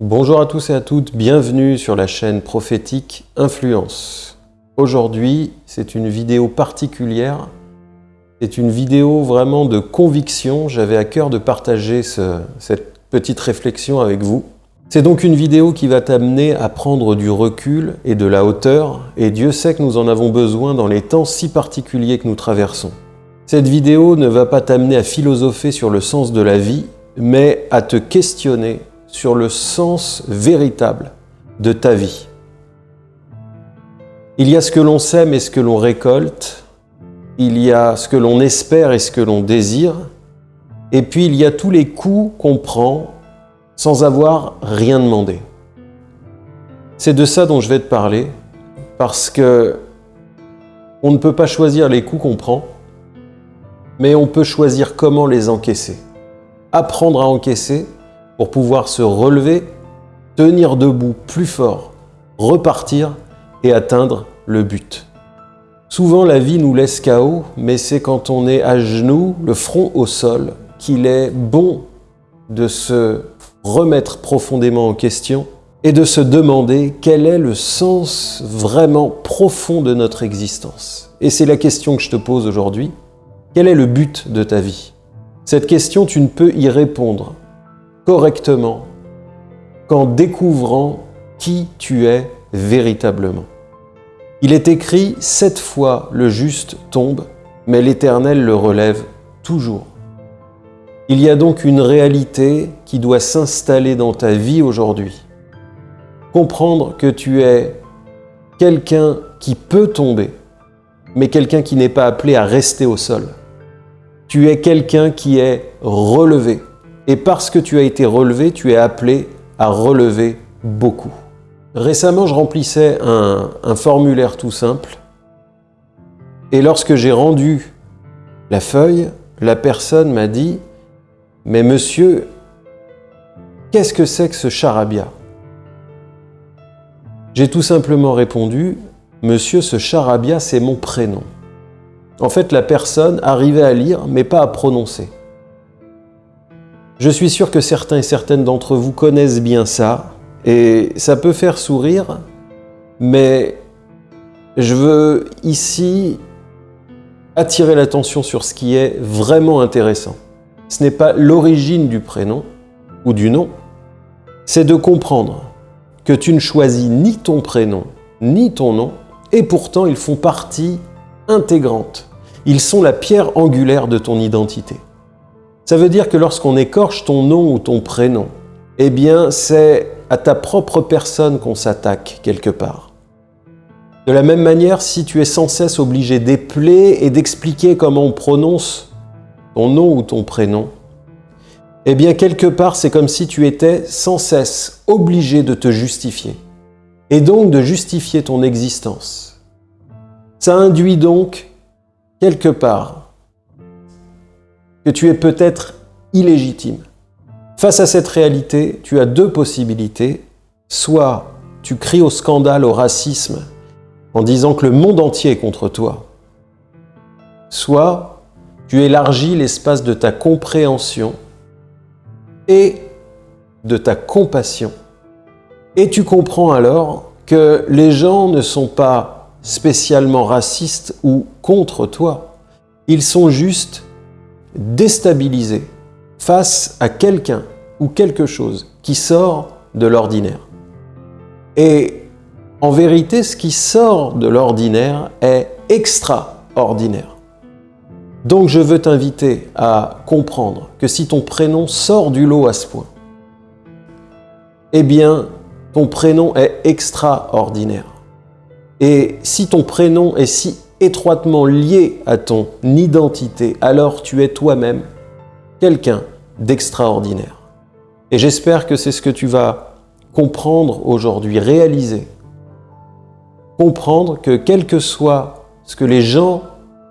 Bonjour à tous et à toutes, bienvenue sur la chaîne prophétique Influence. Aujourd'hui, c'est une vidéo particulière, c'est une vidéo vraiment de conviction, j'avais à cœur de partager cette petite réflexion avec vous. C'est donc une vidéo qui va t'amener à prendre du recul et de la hauteur, et Dieu sait que nous en avons besoin dans les temps si particuliers que nous traversons. Cette vidéo ne va pas t'amener à philosopher sur le sens de la vie, mais à te questionner sur le sens véritable de ta vie. Il y a ce que l'on sème et ce que l'on récolte, il y a ce que l'on espère et ce que l'on désire, et puis il y a tous les coups qu'on prend sans avoir rien demandé. C'est de ça dont je vais te parler, parce que on ne peut pas choisir les coups qu'on prend, mais on peut choisir comment les encaisser. Apprendre à encaisser pour pouvoir se relever, tenir debout plus fort, repartir et atteindre le but. Souvent la vie nous laisse KO, mais c'est quand on est à genoux, le front au sol, qu'il est bon de se remettre profondément en question et de se demander quel est le sens vraiment profond de notre existence. Et c'est la question que je te pose aujourd'hui. Quel est le but de ta vie? Cette question, tu ne peux y répondre correctement qu'en découvrant qui tu es véritablement. Il est écrit « Sept fois le juste tombe, mais l'Éternel le relève toujours ». Il y a donc une réalité qui doit s'installer dans ta vie aujourd'hui. Comprendre que tu es quelqu'un qui peut tomber, mais quelqu'un qui n'est pas appelé à rester au sol. Tu es quelqu'un qui est relevé, et parce que tu as été relevé, tu es appelé à relever beaucoup. Récemment, je remplissais un, formulaire tout simple. Et lorsque j'ai rendu la feuille, la personne m'a dit « Mais monsieur, qu'est-ce que c'est que ce charabia ?» J'ai tout simplement répondu « Monsieur, ce charabia, c'est mon prénom. » En fait, la personne arrivait à lire, mais pas à prononcer. Je suis sûr que certains et certaines d'entre vous connaissent bien ça, et ça peut faire sourire, mais je veux ici attirer l'attention sur ce qui est vraiment intéressant. Ce n'est pas l'origine du prénom ou du nom, c'est de comprendre que tu ne choisis ni ton prénom ni ton nom, et pourtant ils font partie intégrante. Ils sont la pierre angulaire de ton identité. Ça veut dire que lorsqu'on écorche ton nom ou ton prénom, eh bien c'est à ta propre personne qu'on s'attaque quelque part. De la même manière, si tu es sans cesse obligé d'épeler et d'expliquer comment on prononce ton nom ou ton prénom, eh bien quelque part c'est comme si tu étais sans cesse obligé de te justifier et donc de justifier ton existence. Ça induit donc quelque part que tu es peut-être illégitime. Face à cette réalité, tu as deux possibilités. Soit tu cries au scandale, au racisme, en disant que le monde entier est contre toi. Soit tu élargis l'espace de ta compréhension et de ta compassion. Et tu comprends alors que les gens ne sont pas spécialement racistes ou contre toi. Ils sont juste déstabilisé face à quelqu'un ou quelque chose qui sort de l'ordinaire. Et en vérité, ce qui sort de l'ordinaire est extraordinaire. Donc je veux t'inviter à comprendre que si ton prénom sort du lot à ce point, eh bien, ton prénom est extraordinaire. Et si ton prénom est si étroitement lié à ton identité, alors tu es toi-même quelqu'un d'extraordinaire. Et j'espère que c'est ce que tu vas comprendre aujourd'hui, réaliser. Comprendre que quel que soit ce que les gens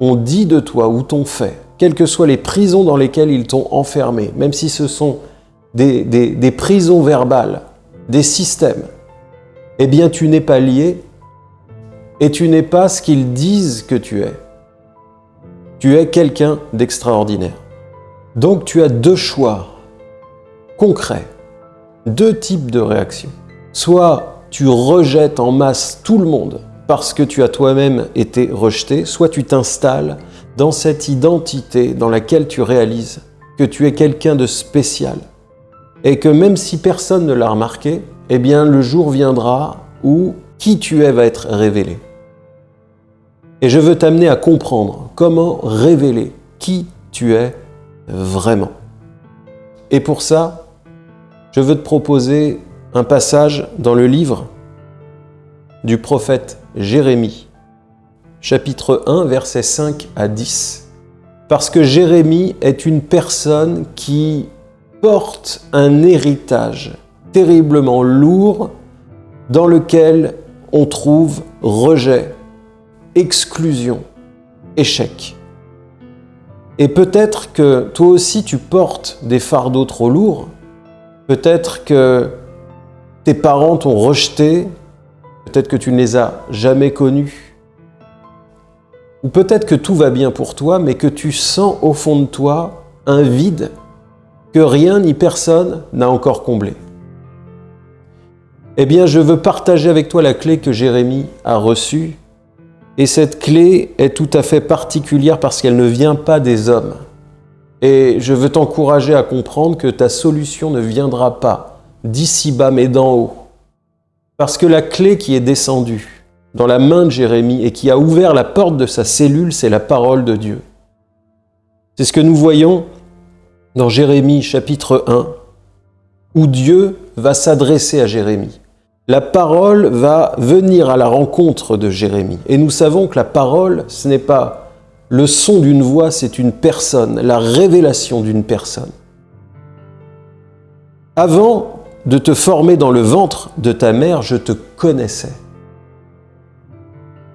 ont dit de toi ou t'ont fait, quelles que soient les prisons dans lesquelles ils t'ont enfermé, même si ce sont des, des prisons verbales, des systèmes, eh bien tu n'es pas lié et tu n'es pas ce qu'ils disent que tu es. Tu es quelqu'un d'extraordinaire. Donc tu as deux choix concrets. deux types de réactions. Soit tu rejettes en masse tout le monde parce que tu as toi-même été rejeté, soit tu t'installes dans cette identité dans laquelle tu réalises que tu es quelqu'un de spécial et que même si personne ne l'a remarqué, eh bien le jour viendra où qui tu es va être révélé. Et je veux t'amener à comprendre comment révéler qui tu es vraiment. Et pour ça, je veux te proposer un passage dans le livre du prophète Jérémie, chapitre 1, versets 5 à 10. Parce que Jérémie est une personne qui porte un héritage terriblement lourd dans lequel on trouve rejet, exclusion, échec. Et peut-être que toi aussi tu portes des fardeaux trop lourds, peut-être que tes parents t'ont rejeté, peut-être que tu ne les as jamais connus, ou peut-être que tout va bien pour toi, mais que tu sens au fond de toi un vide que rien ni personne n'a encore comblé. Eh bien, je veux partager avec toi la clé que Jérémie a reçue. Et cette clé est tout à fait particulière parce qu'elle ne vient pas des hommes. Et je veux t'encourager à comprendre que ta solution ne viendra pas d'ici bas mais d'en haut. Parce que la clé qui est descendue dans la main de Jérémie et qui a ouvert la porte de sa cellule, c'est la parole de Dieu. C'est ce que nous voyons dans Jérémie chapitre 1, où Dieu va s'adresser à Jérémie la parole va venir à la rencontre de Jérémie. Et nous savons que la parole, ce n'est pas le son d'une voix, c'est une personne, la révélation d'une personne. Avant de te former dans le ventre de ta mère, je te connaissais.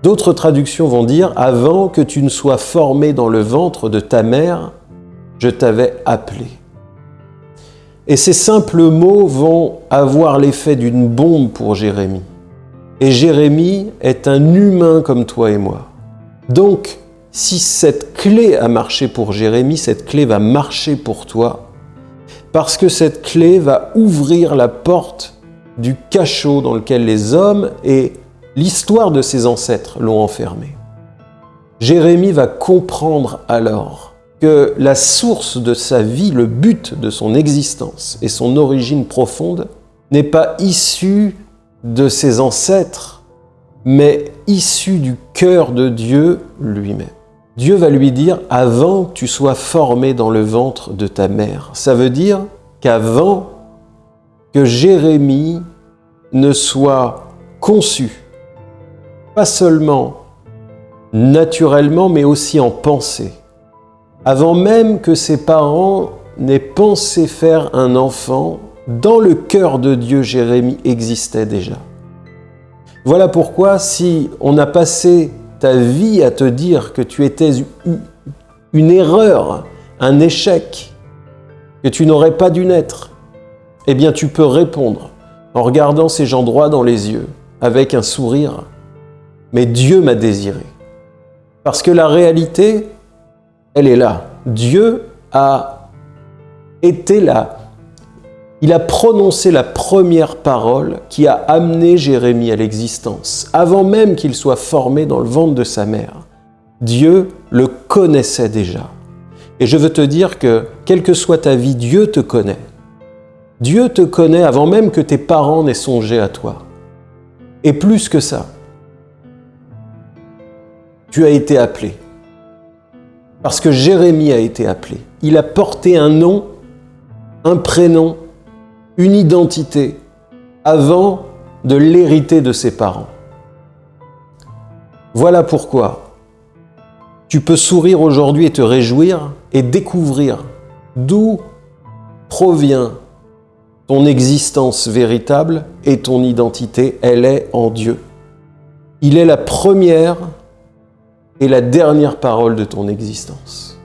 D'autres traductions vont dire « Avant que tu ne sois formé dans le ventre de ta mère, je t'avais appelé ». Et ces simples mots vont avoir l'effet d'une bombe pour Jérémie. Et Jérémie est un humain comme toi et moi. Donc, si cette clé a marché pour Jérémie, cette clé va marcher pour toi, parce que cette clé va ouvrir la porte du cachot dans lequel les hommes et l'histoire de ses ancêtres l'ont enfermé. Jérémie va comprendre alors que la source de sa vie, le but de son existence et son origine profonde n'est pas issue de ses ancêtres, mais issue du cœur de Dieu lui-même. Dieu va lui dire « avant que tu sois formé dans le ventre de ta mère ». Ça veut dire qu'avant que Jérémie ne soit conçu, pas seulement naturellement, mais aussi en pensée, avant même que ses parents n'aient pensé faire un enfant, dans le cœur de Dieu, Jérémie existait déjà. Voilà pourquoi si on a passé ta vie à te dire que tu étais une erreur, un échec, que tu n'aurais pas dû naître, eh bien tu peux répondre en regardant ces gens droits dans les yeux, avec un sourire. Mais Dieu m'a désiré. Parce que la réalité, elle est là. Dieu a été là. Il a prononcé la première parole qui a amené Jérémie à l'existence, avant même qu'il soit formé dans le ventre de sa mère. Dieu le connaissait déjà. Et je veux te dire que, quelle que soit ta vie, Dieu te connaît. Dieu te connaît avant même que tes parents n'aient songé à toi. Et plus que ça, tu as été appelé. Parce que Jérémie a été appelé. Il a porté un nom, un prénom, une identité, avant de l'hériter de ses parents. Voilà pourquoi tu peux sourire aujourd'hui et te réjouir et découvrir d'où provient ton existence véritable et ton identité, elle est en Dieu. Il est la première est la dernière parole de ton existence.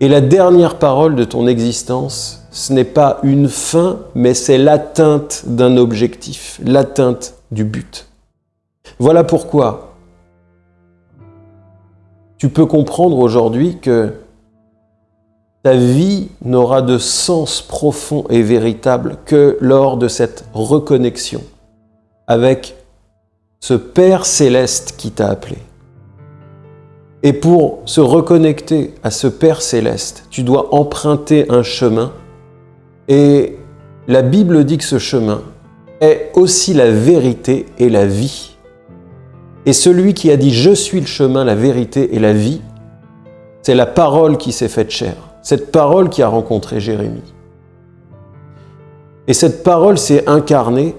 Et la dernière parole de ton existence, ce n'est pas une fin, mais c'est l'atteinte d'un objectif, l'atteinte du but. Voilà pourquoi tu peux comprendre aujourd'hui que ta vie n'aura de sens profond et véritable que lors de cette reconnexion avec ce Père céleste qui t'a appelé. Et pour se reconnecter à ce Père céleste, tu dois emprunter un chemin. Et la Bible dit que ce chemin est aussi la vérité et la vie. Et celui qui a dit « Je suis le chemin, la vérité et la vie », c'est la parole qui s'est faite chair. Cette parole qui a rencontré Jérémie. Et cette parole s'est incarnée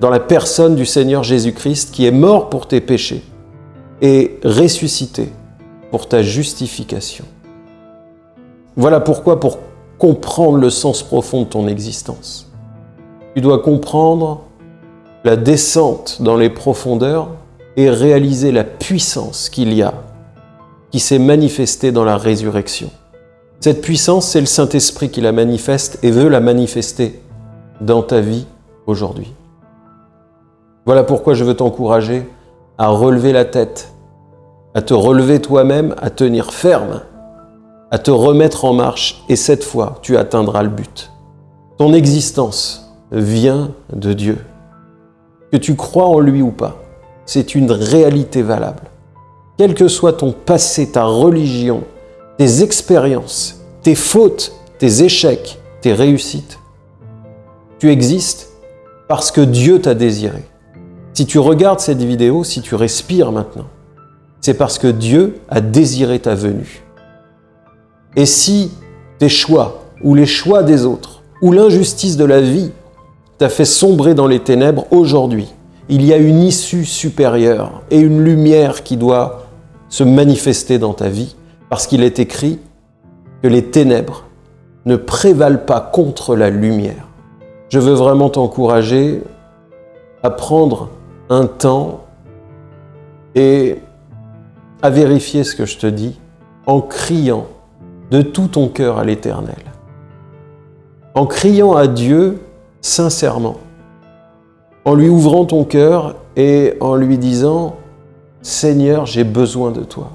dans la personne du Seigneur Jésus-Christ qui est mort pour tes péchés et ressuscité pour ta justification. Voilà pourquoi, pour comprendre le sens profond de ton existence, tu dois comprendre la descente dans les profondeurs et réaliser la puissance qu'il y a, qui s'est manifestée dans la résurrection. Cette puissance, c'est le Saint-Esprit qui la manifeste et veut la manifester dans ta vie aujourd'hui. Voilà pourquoi je veux t'encourager à relever la tête, à te relever toi-même, à tenir ferme, à te remettre en marche, et cette fois, tu atteindras le but. Ton existence vient de Dieu. Que tu crois en lui ou pas, c'est une réalité valable. Quel que soit ton passé, ta religion, tes expériences, tes fautes, tes échecs, tes réussites, tu existes parce que Dieu t'a désiré. Si tu regardes cette vidéo, si tu respires maintenant, c'est parce que Dieu a désiré ta venue. Et si tes choix, ou les choix des autres, ou l'injustice de la vie t'a fait sombrer dans les ténèbres aujourd'hui, il y a une issue supérieure et une lumière qui doit se manifester dans ta vie, parce qu'il est écrit que les ténèbres ne prévalent pas contre la lumière. Je veux vraiment t'encourager à prendre un temps et à vérifier ce que je te dis en criant de tout ton cœur à l'Éternel. En criant à Dieu sincèrement, en lui ouvrant ton cœur et en lui disant « Seigneur, j'ai besoin de toi.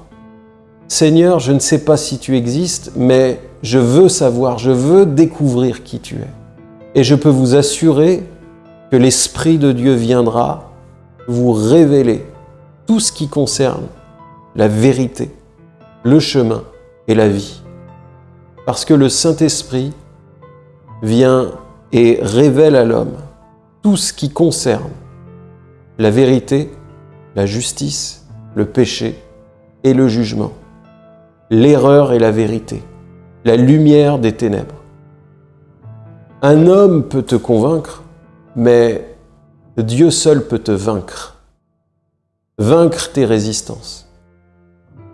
Seigneur, je ne sais pas si tu existes, mais je veux savoir, je veux découvrir qui tu es. Et je peux vous assurer que l'Esprit de Dieu viendra vous révéler tout ce qui concerne la vérité, le chemin et la vie. Parce que le Saint-Esprit vient et révèle à l'homme tout ce qui concerne la vérité, la justice, le péché et le jugement, l'erreur et la vérité, la lumière des ténèbres. Un homme peut te convaincre, mais Dieu seul peut te vaincre. Vaincre tes résistances.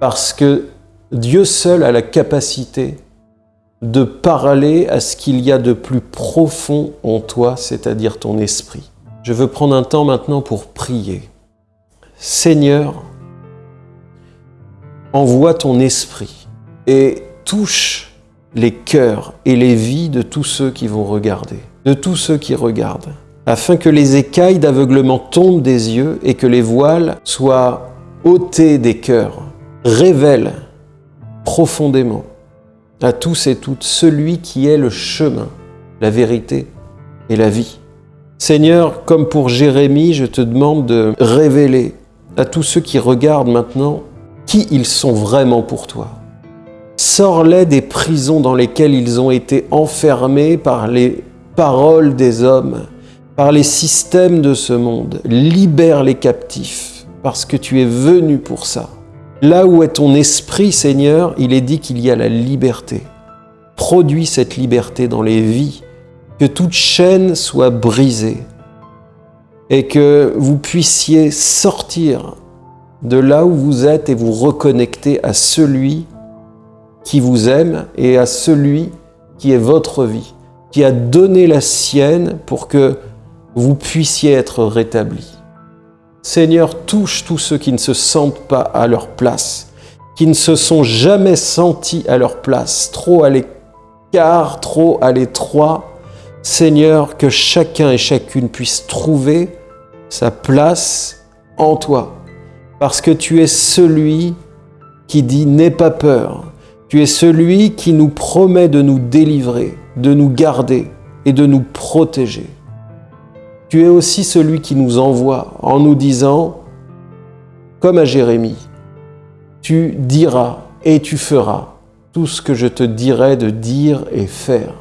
Parce que Dieu seul a la capacité de parler à ce qu'il y a de plus profond en toi, c'est-à-dire ton esprit. Je veux prendre un temps maintenant pour prier. Seigneur, envoie ton esprit et touche les cœurs et les vies de tous ceux qui vont regarder, de tous ceux qui regardent afin que les écailles d'aveuglement tombent des yeux et que les voiles soient ôtés des cœurs. Révèle profondément à tous et toutes celui qui est le chemin, la vérité et la vie. Seigneur, comme pour Jérémie, je te demande de révéler à tous ceux qui regardent maintenant qui ils sont vraiment pour toi. Sors-les des prisons dans lesquelles ils ont été enfermés par les paroles des hommes, par les systèmes de ce monde. Libère les captifs, parce que tu es venu pour ça. Là où est ton esprit, Seigneur, il est dit qu'il y a la liberté. Produis cette liberté dans les vies, que toute chaîne soit brisée et que vous puissiez sortir de là où vous êtes et vous reconnecter à celui qui vous aime et à celui qui est votre vie, qui a donné la sienne pour que vous puissiez être rétablis. Seigneur, touche tous ceux qui ne se sentent pas à leur place, qui ne se sont jamais sentis à leur place, trop à l'écart, trop à l'étroit. Seigneur, que chacun et chacune puisse trouver sa place en toi, parce que tu es celui qui dit « n'aie pas peur », Tu es celui qui nous promet de nous délivrer, de nous garder et de nous protéger. Tu es aussi celui qui nous envoie en nous disant, comme à Jérémie, tu diras et tu feras tout ce que je te dirai de dire et faire.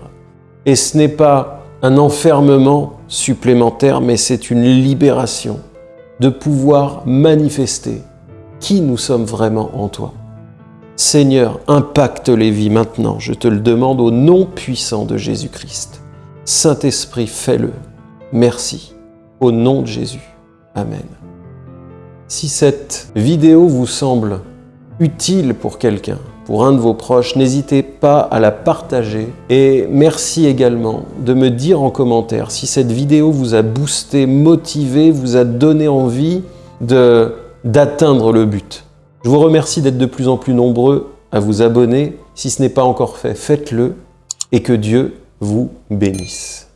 Et ce n'est pas un enfermement supplémentaire, mais c'est une libération de pouvoir manifester qui nous sommes vraiment en toi. Seigneur, impacte les vies maintenant, je te le demande au nom puissant de Jésus-Christ. Saint-Esprit, fais-le. Merci. Au nom de Jésus. Amen. Si cette vidéo vous semble utile pour quelqu'un, pour un de vos proches, n'hésitez pas à la partager. Et merci également de me dire en commentaire si cette vidéo vous a boosté, motivé, vous a donné envie d'atteindre le but. Je vous remercie d'être de plus en plus nombreux à vous abonner. Si ce n'est pas encore fait, faites-le et que Dieu vous bénisse.